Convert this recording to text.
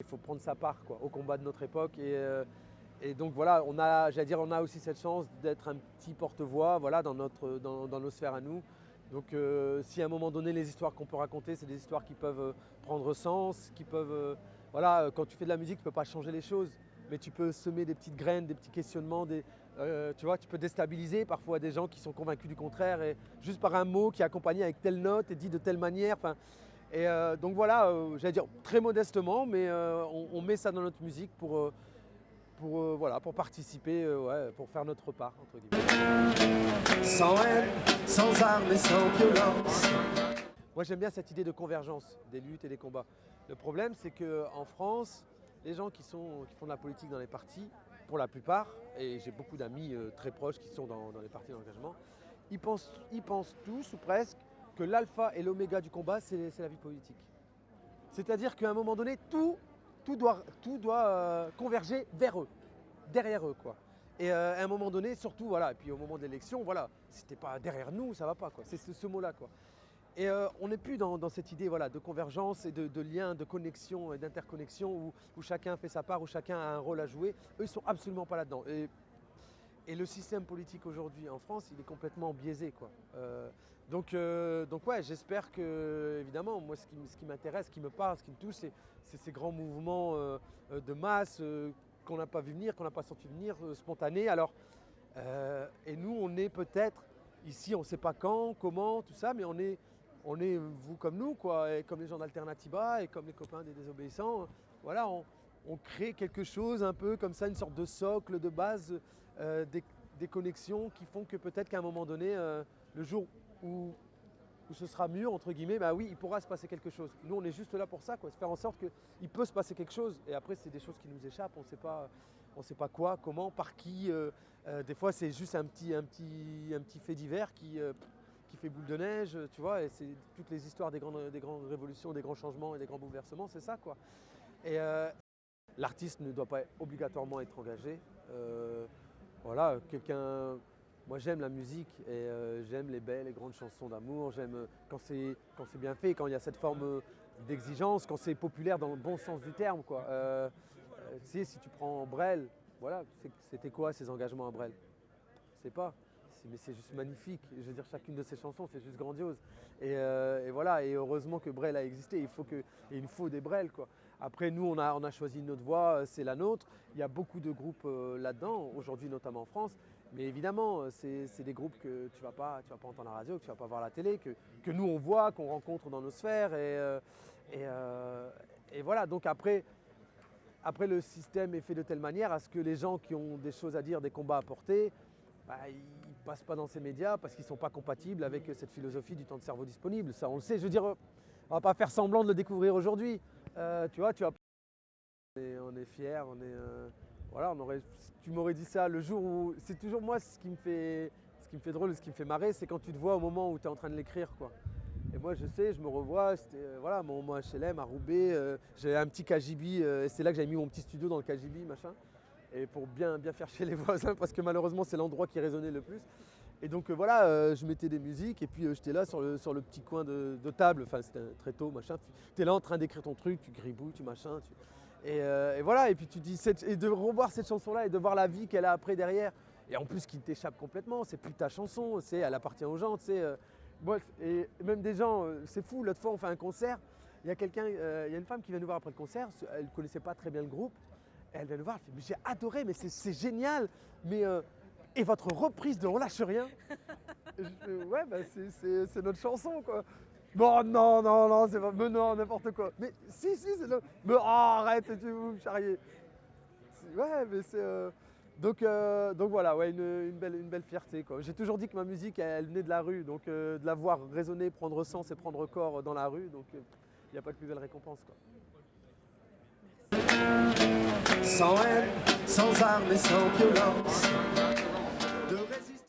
Il faut prendre sa part au combat de notre époque. Et, euh, donc voilà, on a, dire, on a aussi cette chance d'être un petit porte-voix voilà, dans, nos sphères à nous. Donc euh, si à un moment donné, les histoires qu'on peut raconter, c'est des histoires qui peuvent euh, prendre sens, qui peuvent... voilà, quand tu fais de la musique, tu ne peux pas changer les choses, mais tu peux semer des petites graines, des petits questionnements, tu vois, tu peux déstabiliser parfois des gens qui sont convaincus du contraire, et juste par un mot qui est accompagné avec telle note et dit de telle manière. Et euh, donc voilà, euh, j'allais dire très modestement, mais euh, on, met ça dans notre musique pour, pour, voilà, pour participer, pour faire notre part, entre guillemets. Sans haine, sans armes et sans violence. Moi j'aime bien cette idée de convergence des luttes et des combats. Le problème c'est qu'en France, les gens qui, font de la politique dans les partis, pour la plupart, et j'ai beaucoup d'amis très proches qui sont dans, les partis d'engagement, ils pensent tous ou presque que l'alpha et l'oméga du combat, c'est la vie politique. C'est-à-dire qu'à un moment donné, tout, tout doit, tout doit euh, converger vers eux, derrière eux. Quoi. Et euh, à un moment donné, surtout, voilà, et puis au moment de l'élection, voilà, si t'es pas derrière nous, ça va pas. C'est ce, mot-là. quoi. Et euh, on n'est plus dans, cette idée voilà, de convergence et de, lien, de connexion et d'interconnexion où, chacun fait sa part, où chacun a un rôle à jouer. Eux, ils sont absolument pas là-dedans. Le système politique aujourd'hui en France, il est complètement biaisé. Quoi. Euh, donc, euh, donc ouais, j'espère que, évidemment, moi ce qui, m'intéresse, ce qui me parle, ce qui me touche, c'est ces grands mouvements euh, de masse qu'on n'a pas vu venir, qu'on n'a pas senti venir, spontanés. Alors, et nous, on est peut-être, ici, on ne sait pas quand, comment, tout ça, mais on est, on est vous comme nous, quoi, et comme les gens d'Alternativa et comme les copains des désobéissants. Voilà, on crée quelque chose un peu comme ça, une sorte de socle, de base, euh, des, connexions qui font que peut-être qu'à un moment donné, euh, le jour où, ce sera mûr, entre guillemets, bah oui, il pourra se passer quelque chose. Nous, on est juste là pour ça, quoi, faire en sorte qu'il peut se passer quelque chose. Et après, c'est des choses qui nous échappent, on ne sait pas, on sait pas quoi, comment, par qui. Euh, des fois, c'est juste un petit, un, petit, un petit fait divers qui, qui fait boule de neige, tu vois, et c'est toutes les histoires des grandes, des grandes révolutions, des grands changements et des grands bouleversements, c'est ça, quoi. Et, L'artiste ne doit pas obligatoirement être engagé. Euh, voilà, quelqu'un. Moi j'aime la musique et euh, j'aime les belles et grandes chansons d'amour. J'aime euh, quand c'est bien fait, quand il y a cette forme d'exigence, quand c'est populaire dans le bon sens du terme. Sais, si tu prends Brel, voilà, c'était quoi ces engagements à Brel? C'est pas mais c'est juste magnifique. Je veux dire, chacune de ces chansons, c'est juste grandiose. Et, voilà, et heureusement que Brel a existé. Il faut que, il nous faut des Brel, quoi. Après, nous, on a, choisi notre voie, euh, c'est la nôtre. Il y a beaucoup de groupes euh, là-dedans, aujourd'hui notamment en France. Mais évidemment, euh, c'est des groupes que tu ne vas, pas, vas pas entendre à la radio, que tu ne vas pas voir la télé, que, nous, on voit, qu'on rencontre dans nos sphères. Et, et, voilà, donc après, après, le système est fait de telle manière à ce que les gens qui ont des choses à dire, des combats à porter, bah, ils ne passent pas dans ces médias parce qu'ils ne sont pas compatibles avec cette philosophie du temps de cerveau disponible. Ça, on le sait. Je veux dire, on ne va pas faire semblant de le découvrir aujourd'hui. Euh, tu vois, tu as... on est on. Euh, voilà, tu m'aurais dit ça le jour où... C'est toujours moi ce qui me fait, ce qui me fait drôle, ce qui me fait marrer, c'est quand tu te vois au moment où tu es en train de l'écrire. Et moi, je sais, je me revois, c'était euh, voilà, mon, HLM à Roubaix, j'avais un petit KGB, et c'est là que j'avais mis mon petit studio dans le KGB, machin, et pour bien, bien faire chier les voisins, parce que malheureusement, c'est l'endroit qui résonnait le plus. Et donc euh, voilà, euh, je mettais des musiques et puis euh, j'étais là sur le, sur le, petit coin de, table, enfin c'était très tôt, machin. Tu es là en train d'écrire ton truc, tu gribouilles, tu machin. Et, voilà, et puis tu dis, et de revoir cette chanson-là et de voir la vie qu'elle a après derrière. Et en plus qui t'échappe complètement, c'est plus ta chanson, c'est, elle appartient aux gens, tu sais. et même des gens, c'est fou, l'autre fois on fait un concert, il y a quelqu'un, il y a une femme qui vient nous voir après le concert, elle ne connaissait pas très bien le groupe, elle vient nous voir, elle fait, mais j'ai adoré, mais c'est génial, mais et votre reprise de On lâche rien Ouais, bah c'est notre chanson quoi. Bon, non, non, non, c'est pas. Mais non, n'importe quoi. Mais si, si, c'est le. Mais oh, arrête, tu vous me charrier. Ouais, mais c'est. Euh, donc, euh, donc voilà, ouais, une, belle, une belle fierté. J'ai toujours dit que ma musique, elle, venait de la rue, donc euh, de la voir résonner, prendre sens et prendre corps dans la rue, donc il n'y a pas de plus belle récompense. Quoi. Sans haine, sans armes et sans violence.